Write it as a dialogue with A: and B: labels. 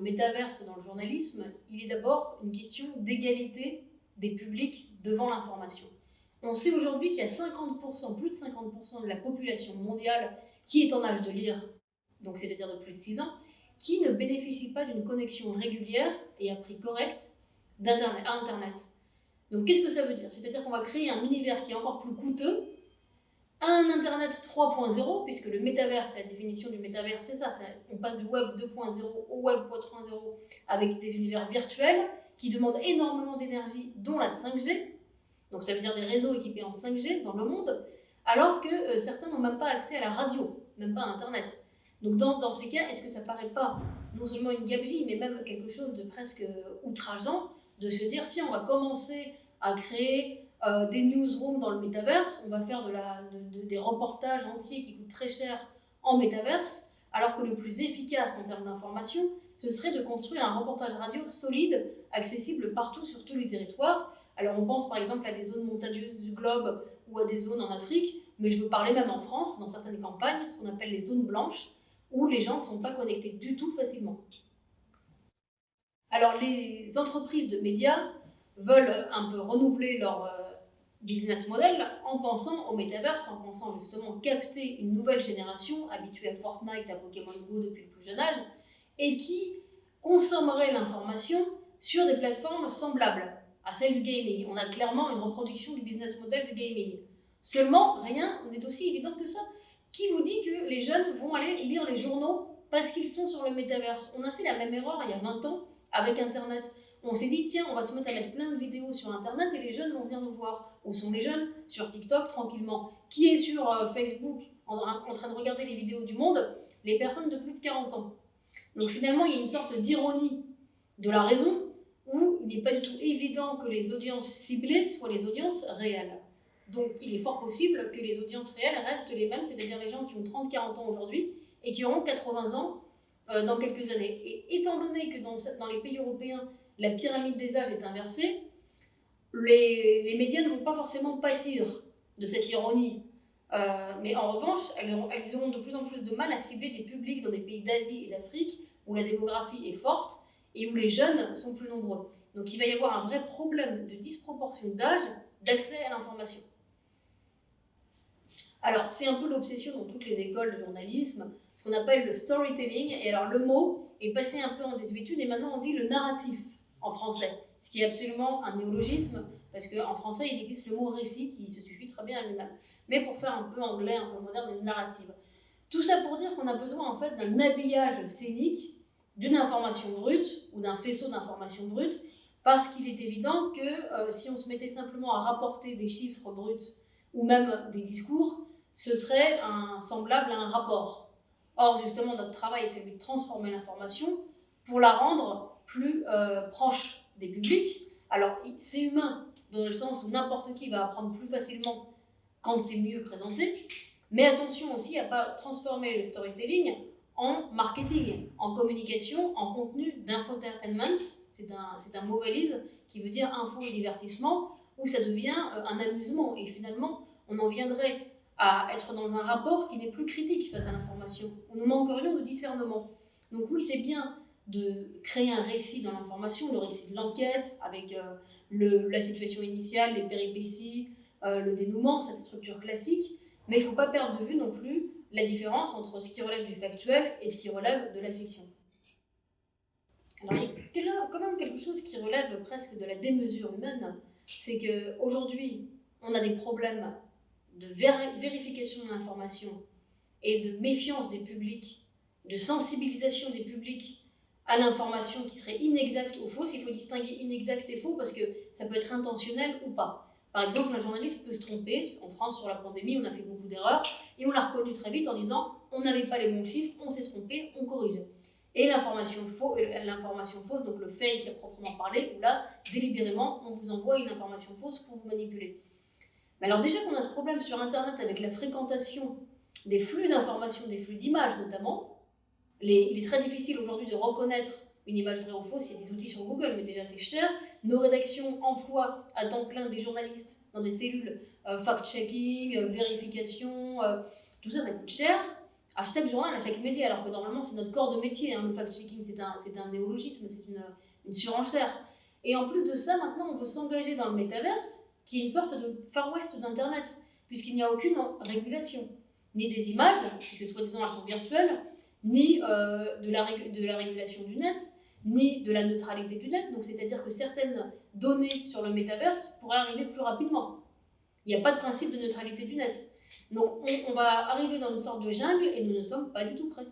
A: métaverse dans le journalisme, il est d'abord une question d'égalité des publics devant l'information. On sait aujourd'hui qu'il y a 50%, plus de 50% de la population mondiale qui est en âge de lire, donc c'est-à-dire de plus de 6 ans, qui ne bénéficie pas d'une connexion régulière et à prix correct à Internet. Donc qu'est-ce que ça veut dire? C'est-à-dire qu'on va créer un univers qui est encore plus coûteux, un Internet 3.0, puisque le métaverse, la définition du métaverse, c'est ça, on passe du web 2.0 au web 3.0 avec des univers virtuels qui demandent énormément d'énergie, dont la 5G, donc ça veut dire des réseaux équipés en 5G dans le monde, alors que euh, certains n'ont même pas accès à la radio, même pas à Internet. Donc dans, dans ces cas, est-ce que ça paraît pas non seulement une gabegie, mais même quelque chose de presque outrageant de se dire, tiens, on va commencer à créer euh, des newsrooms dans le métaverse, on va faire des reportages entiers qui coûtent très cher en métaverse, alors que le plus efficace en termes d'information, ce serait de construire un reportage radio solide, accessible partout sur tous les territoires. Alors on pense par exemple à des zones montagneuses du globe ou à des zones en Afrique, mais je veux parler même en France, dans certaines campagnes, ce qu'on appelle les zones blanches, où les gens ne sont pas connectés du tout facilement. Alors les entreprises de médias veulent un peu renouveler leur euh, business model en pensant au metaverse, en pensant justement capter une nouvelle génération habituée à Fortnite, à Pokémon Go depuis le plus jeune âge, et qui consommerait l'information sur des plateformes semblables à celle du gaming. On a clairement une reproduction du business model du gaming. Seulement, rien n'est aussi évident que ça. Qui vous dit que les jeunes vont aller lire les journaux parce qu'ils sont sur le métaverse On a fait la même erreur il y a 20 ans avec Internet. On s'est dit, tiens, on va se mettre à mettre plein de vidéos sur Internet et les jeunes vont venir nous voir. Où sont les jeunes? Sur TikTok, tranquillement. Qui est sur euh, Facebook en, train de regarder les vidéos du monde? Les personnes de plus de 40 ans. Donc finalement, il y a une sorte d'ironie de la raison où il n'est pas du tout évident que les audiences ciblées soient les audiences réelles. Donc il est fort possible que les audiences réelles restent les mêmes, c'est-à-dire les gens qui ont 30-40 ans aujourd'hui et qui auront 80 ans euh, dans quelques années. Et étant donné que dans, les pays européens, la pyramide des âges est inversée, les, médias ne vont pas forcément pâtir de cette ironie. Euh, mais en revanche, elles auront, elles auront de plus en plus de mal à cibler des publics dans des pays d'Asie et d'Afrique où la démographie est forte et où les jeunes sont plus nombreux. Donc il va y avoir un vrai problème de disproportion d'âge d'accès à l'information. Alors, c'est un peu l'obsession dans toutes les écoles de journalisme, ce qu'on appelle le storytelling. Et alors, le mot est passé un peu en désuétude et maintenant on dit le narratif français, ce qui est absolument un néologisme parce qu'en français, il existe le mot récit qui se suffit très bien à lui-même. Mais pour faire un peu anglais, un peu moderne, une narrative. Tout ça pour dire qu'on a besoin en fait d'un habillage scénique d'une information brute ou d'un faisceau d'informations brutes parce qu'il est évident que euh, si on se mettait simplement à rapporter des chiffres bruts ou même des discours, ce serait un, semblable à un rapport. Or, justement, notre travail, c'est de transformer l'information pour la rendre plus euh, proche des publics. Alors, c'est humain, dans le sens où n'importe qui va apprendre plus facilement quand c'est mieux présenté. Mais attention aussi à ne pas transformer le storytelling en marketing, en communication, en contenu d'infotainment. C'est un, un mot valise qui veut dire info et divertissement, où ça devient euh, un amusement. Et finalement, on en viendrait à être dans un rapport qui n'est plus critique face à l'information. On nous manquerions de discernement. Donc oui, c'est bien de créer un récit dans l'information, le récit de l'enquête, avec euh, le, la situation initiale, les péripéties, euh, le dénouement, cette structure classique, mais il ne faut pas perdre de vue non plus la différence entre ce qui relève du factuel et ce qui relève de la fiction. Alors il y a quand même quelque chose qui relève presque de la démesure humaine, c'est qu'aujourd'hui, on a des problèmes de vérification de l'information et de méfiance des publics, de sensibilisation des publics à l'information qui serait inexacte ou fausse. Il faut distinguer inexact et faux parce que ça peut être intentionnel ou pas. Par exemple, un journaliste peut se tromper. En France, sur la pandémie, on a fait beaucoup d'erreurs et on l'a reconnu très vite en disant on n'avait pas les bons chiffres, on s'est trompé, on corrige. Et l'information fausse, l'information fausse, donc le fake à proprement parler, où là, délibérément, on vous envoie une information fausse pour vous manipuler. Mais alors déjà qu'on a ce problème sur Internet avec la fréquentation des flux d'informations, des flux d'images notamment, il est très difficile aujourd'hui de reconnaître une image vraie ou fausse, il y a des outils sur Google, mais déjà c'est cher. Nos rédactions emploient à temps plein des journalistes dans des cellules euh, fact-checking, euh, vérification, euh, tout ça, ça coûte cher. à chaque journal, à chaque média, alors que normalement c'est notre corps de métier. Hein. Le fact-checking, c'est un, un néologisme, c'est une, une surenchère. Et en plus de ça, maintenant, on veut s'engager dans le métaverse, qui est une sorte de Far West d'Internet, puisqu'il n'y a aucune régulation, ni des images, puisque soi-disant elles sont virtuelles, ni euh, de, la de la régulation du net, ni de la neutralité du net. Donc, c'est-à-dire que certaines données sur le métaverse pourraient arriver plus rapidement. Il n'y a pas de principe de neutralité du net. Donc, on, on va arriver dans une sorte de jungle et nous ne sommes pas du tout prêts.